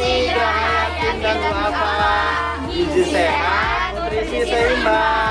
Terima kasih Yakin dan Wafa. Gizi sehat, nutrisi seimbang.